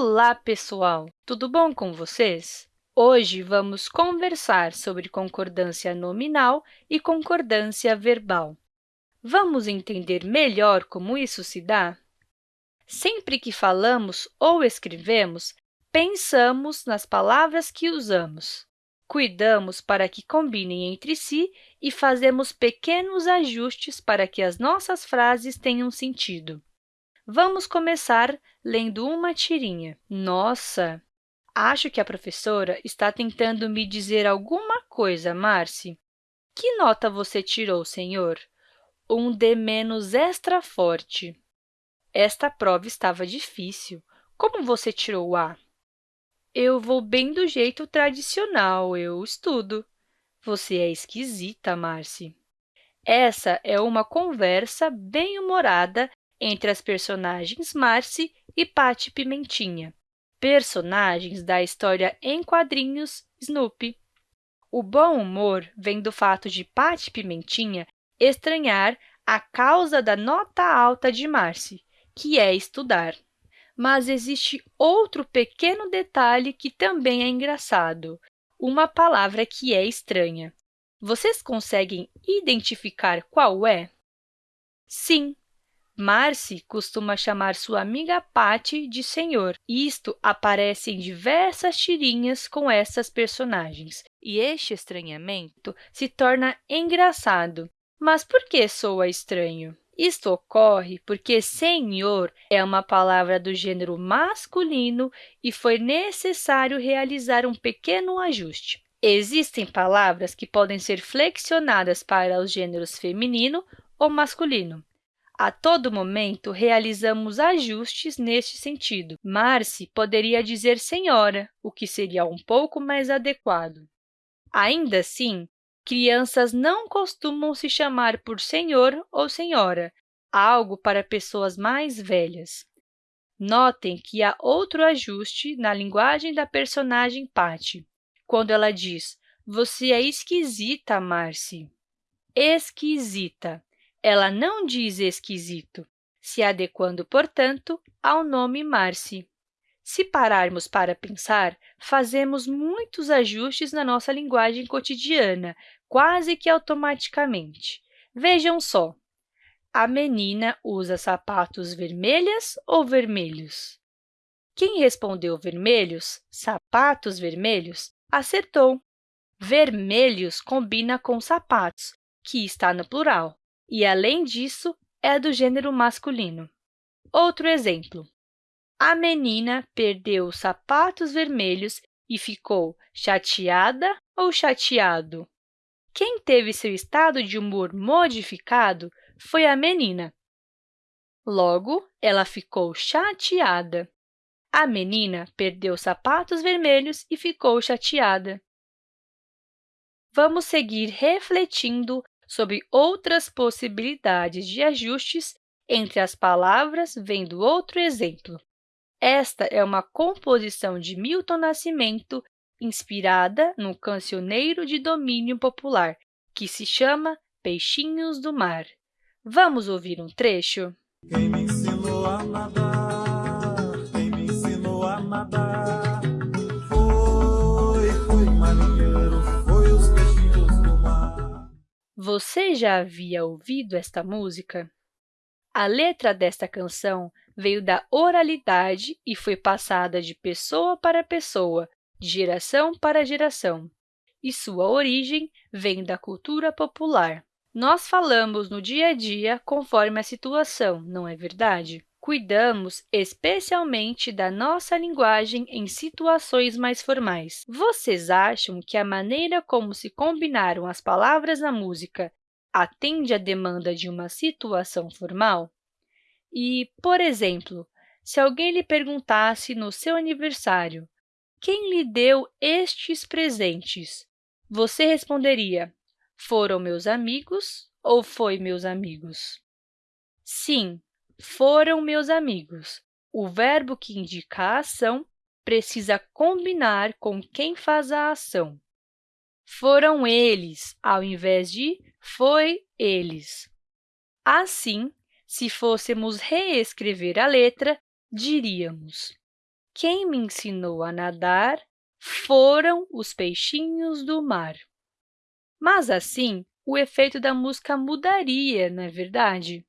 Olá, pessoal! Tudo bom com vocês? Hoje, vamos conversar sobre concordância nominal e concordância verbal. Vamos entender melhor como isso se dá? Sempre que falamos ou escrevemos, pensamos nas palavras que usamos. Cuidamos para que combinem entre si e fazemos pequenos ajustes para que as nossas frases tenham sentido. Vamos começar lendo uma tirinha. Nossa, acho que a professora está tentando me dizer alguma coisa, Marci. Que nota você tirou, senhor? Um D menos extra forte. Esta prova estava difícil. Como você tirou A? Eu vou bem do jeito tradicional, eu estudo. Você é esquisita, Marci. Essa é uma conversa bem-humorada entre as personagens Marcy e Patty Pimentinha, personagens da história em quadrinhos Snoopy. O bom humor vem do fato de Patty Pimentinha estranhar a causa da nota alta de Marcy, que é estudar. Mas existe outro pequeno detalhe que também é engraçado, uma palavra que é estranha. Vocês conseguem identificar qual é? Sim, Marcy costuma chamar sua amiga Patty de senhor. Isto aparece em diversas tirinhas com essas personagens, e este estranhamento se torna engraçado. Mas por que soa estranho? Isto ocorre porque senhor é uma palavra do gênero masculino e foi necessário realizar um pequeno ajuste. Existem palavras que podem ser flexionadas para os gêneros feminino ou masculino. A todo momento, realizamos ajustes neste sentido. Marcy poderia dizer senhora, o que seria um pouco mais adequado. Ainda assim, crianças não costumam se chamar por senhor ou senhora, algo para pessoas mais velhas. Notem que há outro ajuste na linguagem da personagem Patty, quando ela diz você é esquisita, Marcy. Esquisita. Ela não diz esquisito, se adequando, portanto, ao nome Marcy. Se pararmos para pensar, fazemos muitos ajustes na nossa linguagem cotidiana, quase que automaticamente. Vejam só, a menina usa sapatos vermelhas ou vermelhos? Quem respondeu vermelhos, sapatos vermelhos, acertou. Vermelhos combina com sapatos, que está no plural e, além disso, é do gênero masculino. Outro exemplo. A menina perdeu os sapatos vermelhos e ficou chateada ou chateado? Quem teve seu estado de humor modificado foi a menina. Logo, ela ficou chateada. A menina perdeu os sapatos vermelhos e ficou chateada. Vamos seguir refletindo sobre outras possibilidades de ajustes entre as palavras, vendo outro exemplo. Esta é uma composição de Milton Nascimento inspirada no cancioneiro de domínio popular, que se chama Peixinhos do Mar. Vamos ouvir um trecho? Quem me ensinou a nadar, quem me ensinou a nadar, Você já havia ouvido esta música? A letra desta canção veio da oralidade e foi passada de pessoa para pessoa, de geração para geração, e sua origem vem da cultura popular. Nós falamos no dia a dia conforme a situação, não é verdade? Cuidamos especialmente da nossa linguagem em situações mais formais. Vocês acham que a maneira como se combinaram as palavras na música atende à demanda de uma situação formal? E, por exemplo, se alguém lhe perguntasse no seu aniversário quem lhe deu estes presentes, você responderia foram meus amigos ou foi meus amigos? Sim, foram meus amigos. O verbo que indica a ação precisa combinar com quem faz a ação. Foram eles, ao invés de foi eles. Assim, se fôssemos reescrever a letra, diríamos Quem me ensinou a nadar foram os peixinhos do mar. Mas, assim, o efeito da música mudaria, não é verdade?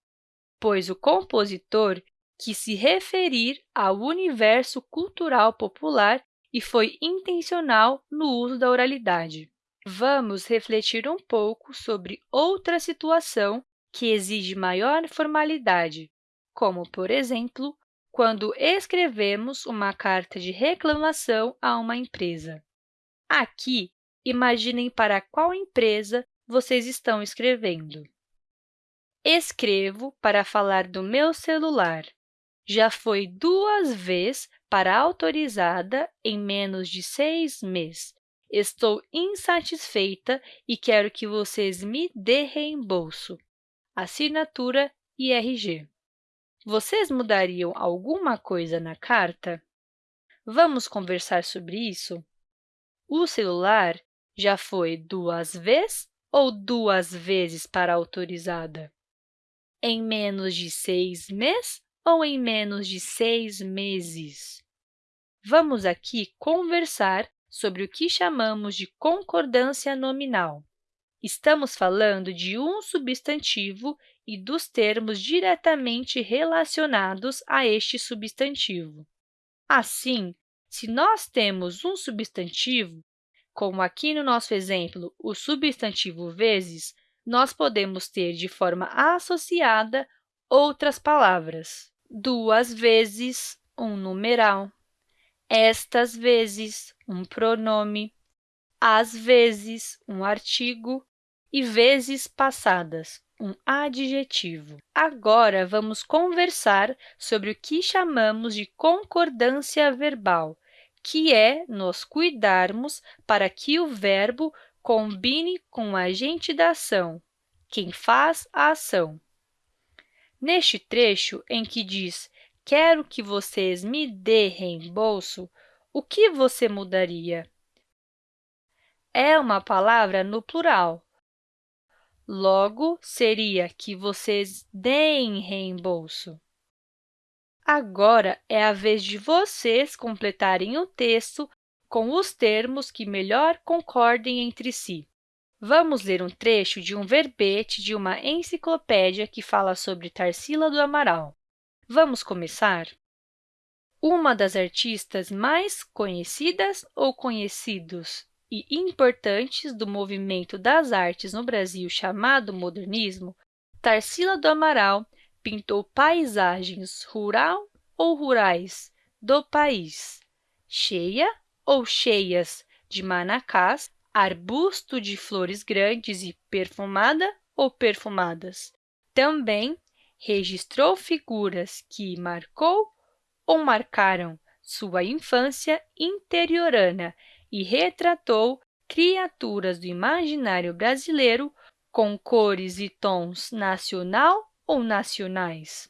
Pois o compositor quis se referir ao universo cultural popular e foi intencional no uso da oralidade. Vamos refletir um pouco sobre outra situação que exige maior formalidade, como, por exemplo, quando escrevemos uma carta de reclamação a uma empresa. Aqui, imaginem para qual empresa vocês estão escrevendo. Escrevo para falar do meu celular. Já foi duas vezes para autorizada em menos de seis meses. Estou insatisfeita e quero que vocês me dê reembolso. Assinatura e RG. Vocês mudariam alguma coisa na carta? Vamos conversar sobre isso? O celular já foi duas vezes ou duas vezes para autorizada? Em menos de seis meses ou em menos de seis meses? Vamos aqui conversar sobre o que chamamos de concordância nominal. Estamos falando de um substantivo e dos termos diretamente relacionados a este substantivo. Assim, se nós temos um substantivo, como aqui no nosso exemplo, o substantivo vezes, nós podemos ter de forma associada outras palavras. Duas vezes, um numeral. Estas vezes, um pronome. Às vezes, um artigo. E vezes passadas, um adjetivo. Agora, vamos conversar sobre o que chamamos de concordância verbal, que é nos cuidarmos para que o verbo combine com o agente da ação, quem faz a ação. Neste trecho em que diz quero que vocês me dê reembolso, o que você mudaria? É uma palavra no plural, Logo, seria que vocês deem reembolso. Agora é a vez de vocês completarem o texto com os termos que melhor concordem entre si. Vamos ler um trecho de um verbete de uma enciclopédia que fala sobre Tarsila do Amaral. Vamos começar? Uma das artistas mais conhecidas ou conhecidos e importantes do movimento das artes no Brasil chamado modernismo, Tarsila do Amaral pintou paisagens rural ou rurais do país, cheia ou cheias de manacás, arbusto de flores grandes e perfumada ou perfumadas. Também registrou figuras que marcou ou marcaram sua infância interiorana e retratou criaturas do imaginário brasileiro com cores e tons nacional ou nacionais.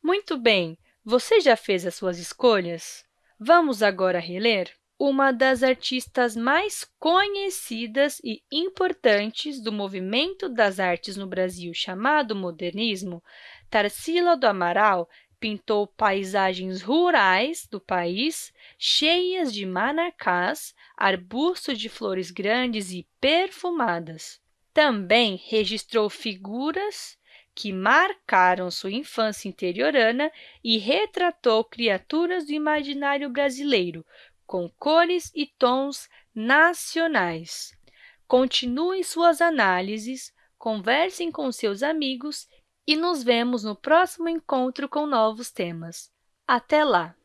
Muito bem, você já fez as suas escolhas? Vamos agora reler? Uma das artistas mais conhecidas e importantes do movimento das artes no Brasil chamado modernismo, Tarsila do Amaral pintou paisagens rurais do país, cheias de manacás, arbustos de flores grandes e perfumadas. Também registrou figuras que marcaram sua infância interiorana e retratou criaturas do imaginário brasileiro, com cores e tons nacionais. Continuem suas análises, conversem com seus amigos e nos vemos no próximo encontro com novos temas. Até lá!